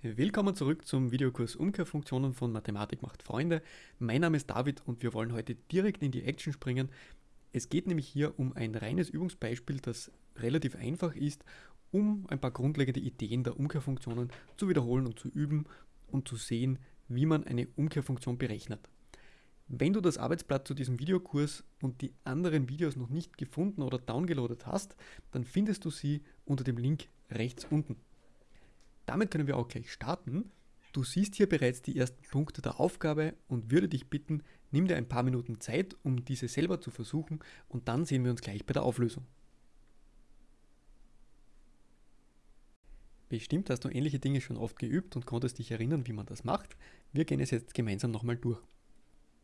Willkommen zurück zum Videokurs Umkehrfunktionen von Mathematik macht Freunde. Mein Name ist David und wir wollen heute direkt in die Action springen. Es geht nämlich hier um ein reines Übungsbeispiel, das relativ einfach ist, um ein paar grundlegende Ideen der Umkehrfunktionen zu wiederholen und zu üben und zu sehen, wie man eine Umkehrfunktion berechnet. Wenn du das Arbeitsblatt zu diesem Videokurs und die anderen Videos noch nicht gefunden oder downgeloadet hast, dann findest du sie unter dem Link rechts unten. Damit können wir auch gleich starten. Du siehst hier bereits die ersten Punkte der Aufgabe und würde dich bitten, nimm dir ein paar Minuten Zeit, um diese selber zu versuchen und dann sehen wir uns gleich bei der Auflösung. Bestimmt hast du ähnliche Dinge schon oft geübt und konntest dich erinnern, wie man das macht. Wir gehen es jetzt gemeinsam nochmal durch.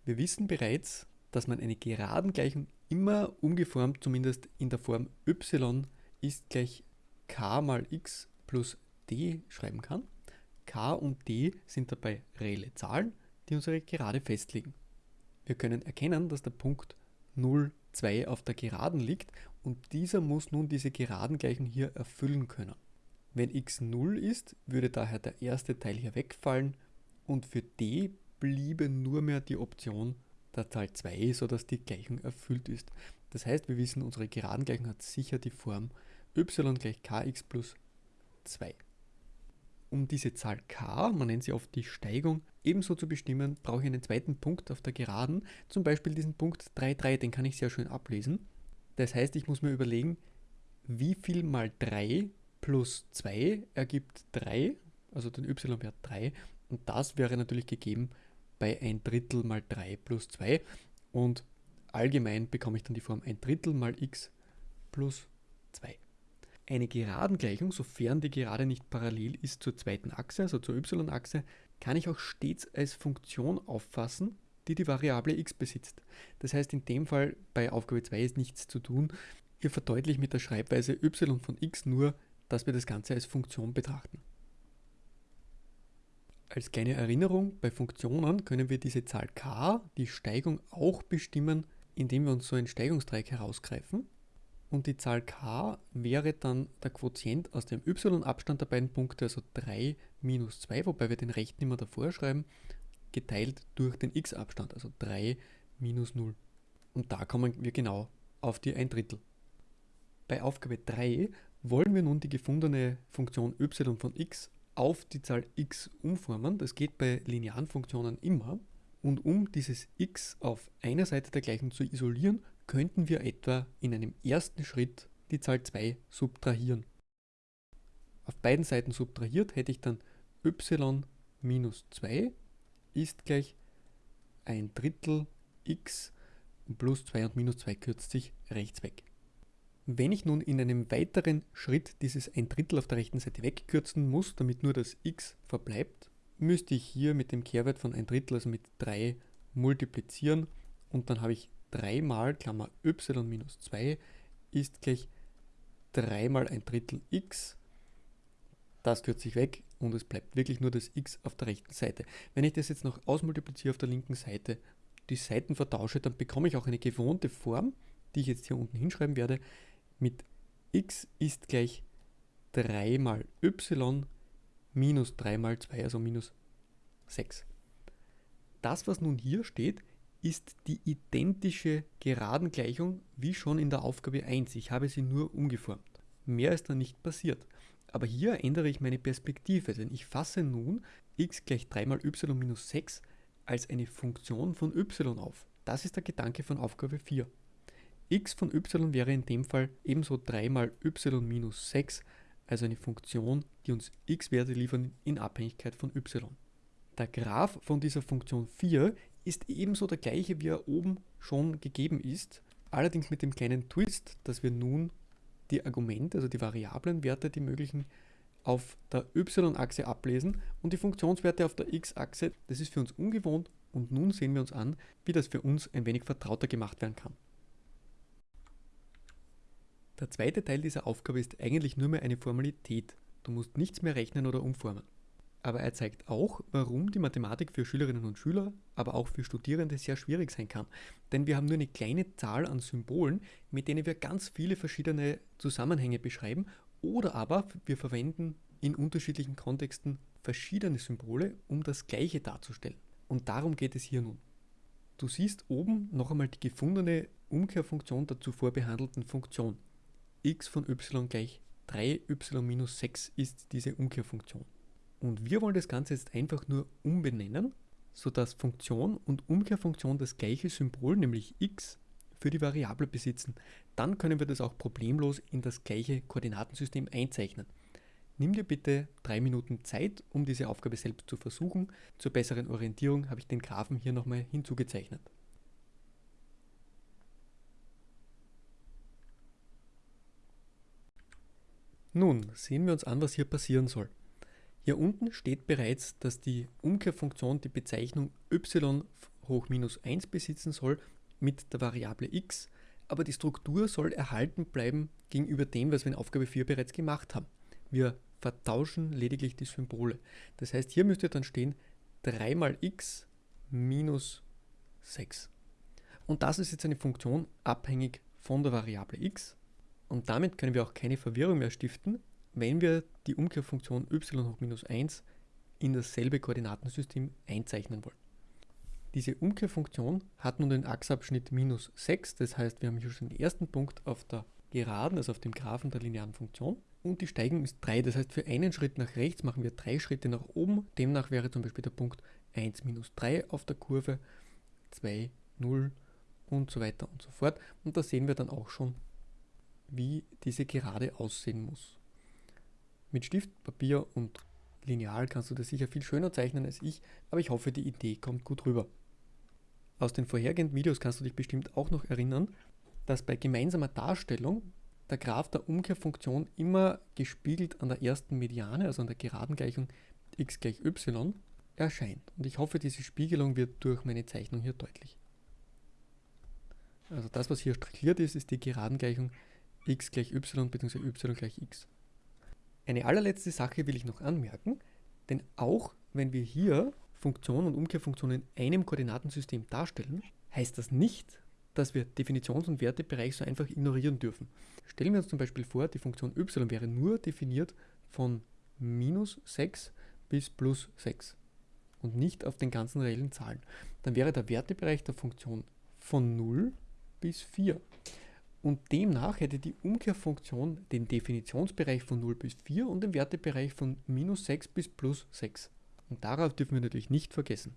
Wir wissen bereits, dass man eine Geradengleichung immer umgeformt, zumindest in der Form y ist gleich k mal x plus d schreiben kann. k und d sind dabei reelle Zahlen, die unsere Gerade festlegen. Wir können erkennen, dass der Punkt 0, 2 auf der Geraden liegt und dieser muss nun diese Geradengleichung hier erfüllen können. Wenn x 0 ist, würde daher der erste Teil hier wegfallen und für d bliebe nur mehr die Option der Zahl 2, sodass die Gleichung erfüllt ist. Das heißt, wir wissen, unsere Geradengleichung hat sicher die Form y gleich kx plus 2. Um diese Zahl k, man nennt sie oft die Steigung, ebenso zu bestimmen, brauche ich einen zweiten Punkt auf der Geraden, zum Beispiel diesen Punkt 3, 3, den kann ich sehr schön ablesen. Das heißt, ich muss mir überlegen, wie viel mal 3 plus 2 ergibt 3, also den y-Wert 3, und das wäre natürlich gegeben bei 1 Drittel mal 3 plus 2 und allgemein bekomme ich dann die Form 1 Drittel mal x plus 2. Eine Geradengleichung, sofern die Gerade nicht parallel ist zur zweiten Achse, also zur y-Achse, kann ich auch stets als Funktion auffassen, die die Variable x besitzt. Das heißt, in dem Fall bei Aufgabe 2 ist nichts zu tun. Ihr verdeutlicht mit der Schreibweise y von x nur, dass wir das Ganze als Funktion betrachten. Als kleine Erinnerung, bei Funktionen können wir diese Zahl k, die Steigung, auch bestimmen, indem wir uns so ein Steigungsdreieck herausgreifen und die Zahl k wäre dann der Quotient aus dem y-Abstand der beiden Punkte, also 3 minus 2, wobei wir den rechten immer davor schreiben, geteilt durch den x-Abstand, also 3 minus 0. Und da kommen wir genau auf die 1 Drittel. Bei Aufgabe 3 wollen wir nun die gefundene Funktion y von x auf die Zahl x umformen. Das geht bei linearen Funktionen immer. Und um dieses x auf einer Seite der Gleichung zu isolieren, könnten wir etwa in einem ersten Schritt die Zahl 2 subtrahieren. Auf beiden Seiten subtrahiert hätte ich dann y minus 2 ist gleich ein Drittel x plus 2 und minus 2 kürzt sich rechts weg. Wenn ich nun in einem weiteren Schritt dieses ein Drittel auf der rechten Seite wegkürzen muss, damit nur das x verbleibt, müsste ich hier mit dem Kehrwert von ein Drittel, also mit 3, multiplizieren und dann habe ich 3 mal Klammer y minus 2 ist gleich 3 mal ein Drittel x. Das kürzt sich weg und es bleibt wirklich nur das x auf der rechten Seite. Wenn ich das jetzt noch ausmultipliziere auf der linken Seite, die Seiten vertausche, dann bekomme ich auch eine gewohnte Form, die ich jetzt hier unten hinschreiben werde, mit x ist gleich 3 mal y minus 3 mal 2, also minus 6. Das, was nun hier steht, ist die identische Geradengleichung wie schon in der Aufgabe 1. Ich habe sie nur umgeformt. Mehr ist da nicht passiert. Aber hier ändere ich meine Perspektive, denn ich fasse nun x gleich 3 mal y minus 6 als eine Funktion von y auf. Das ist der Gedanke von Aufgabe 4. x von y wäre in dem Fall ebenso 3 mal y minus 6, also eine Funktion, die uns x-Werte liefern in Abhängigkeit von y. Der Graph von dieser Funktion 4 ist ebenso der gleiche, wie er oben schon gegeben ist, allerdings mit dem kleinen Twist, dass wir nun die Argumente, also die Variablenwerte, die möglichen, auf der y-Achse ablesen und die Funktionswerte auf der x-Achse. Das ist für uns ungewohnt und nun sehen wir uns an, wie das für uns ein wenig vertrauter gemacht werden kann. Der zweite Teil dieser Aufgabe ist eigentlich nur mehr eine Formalität. Du musst nichts mehr rechnen oder umformen aber er zeigt auch, warum die Mathematik für Schülerinnen und Schüler, aber auch für Studierende sehr schwierig sein kann. Denn wir haben nur eine kleine Zahl an Symbolen, mit denen wir ganz viele verschiedene Zusammenhänge beschreiben oder aber wir verwenden in unterschiedlichen Kontexten verschiedene Symbole, um das gleiche darzustellen. Und darum geht es hier nun. Du siehst oben noch einmal die gefundene Umkehrfunktion der zuvor behandelten Funktion. x von y gleich 3y minus 6 ist diese Umkehrfunktion. Und wir wollen das Ganze jetzt einfach nur umbenennen, sodass Funktion und Umkehrfunktion das gleiche Symbol, nämlich x, für die Variable besitzen. Dann können wir das auch problemlos in das gleiche Koordinatensystem einzeichnen. Nimm dir bitte drei Minuten Zeit, um diese Aufgabe selbst zu versuchen. Zur besseren Orientierung habe ich den Graphen hier nochmal hinzugezeichnet. Nun sehen wir uns an, was hier passieren soll. Hier unten steht bereits, dass die Umkehrfunktion die Bezeichnung y hoch minus 1 besitzen soll mit der Variable x, aber die Struktur soll erhalten bleiben gegenüber dem, was wir in Aufgabe 4 bereits gemacht haben. Wir vertauschen lediglich die Symbole. Das heißt, hier müsste dann stehen 3 mal x minus 6. Und das ist jetzt eine Funktion abhängig von der Variable x. Und damit können wir auch keine Verwirrung mehr stiften, wenn wir die Umkehrfunktion y hoch minus 1 in dasselbe Koordinatensystem einzeichnen wollen. Diese Umkehrfunktion hat nun den Achsabschnitt minus 6, das heißt, wir haben hier schon den ersten Punkt auf der Geraden, also auf dem Graphen der linearen Funktion und die Steigung ist 3. Das heißt, für einen Schritt nach rechts machen wir drei Schritte nach oben. Demnach wäre zum Beispiel der Punkt 1 minus 3 auf der Kurve, 2, 0 und so weiter und so fort. Und da sehen wir dann auch schon, wie diese Gerade aussehen muss. Mit Stift, Papier und Lineal kannst du das sicher viel schöner zeichnen als ich, aber ich hoffe, die Idee kommt gut rüber. Aus den vorhergehenden Videos kannst du dich bestimmt auch noch erinnern, dass bei gemeinsamer Darstellung der Graph der Umkehrfunktion immer gespiegelt an der ersten Mediane, also an der geraden Gleichung x gleich y, erscheint. Und ich hoffe, diese Spiegelung wird durch meine Zeichnung hier deutlich. Also das, was hier strichliert ist, ist die geraden Gleichung x gleich y bzw. y gleich x. Eine allerletzte Sache will ich noch anmerken, denn auch wenn wir hier Funktionen und Umkehrfunktionen in einem Koordinatensystem darstellen, heißt das nicht, dass wir Definitions- und Wertebereich so einfach ignorieren dürfen. Stellen wir uns zum Beispiel vor, die Funktion y wäre nur definiert von minus 6 bis plus 6 und nicht auf den ganzen reellen Zahlen. Dann wäre der Wertebereich der Funktion von 0 bis 4. Und demnach hätte die Umkehrfunktion den Definitionsbereich von 0 bis 4 und den Wertebereich von minus 6 bis plus 6. Und darauf dürfen wir natürlich nicht vergessen.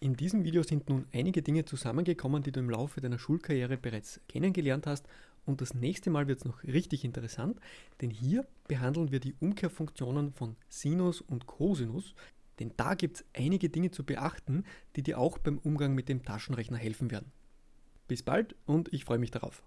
In diesem Video sind nun einige Dinge zusammengekommen, die du im Laufe deiner Schulkarriere bereits kennengelernt hast und das nächste Mal wird es noch richtig interessant, denn hier behandeln wir die Umkehrfunktionen von Sinus und Cosinus, denn da gibt es einige Dinge zu beachten, die dir auch beim Umgang mit dem Taschenrechner helfen werden. Bis bald und ich freue mich darauf.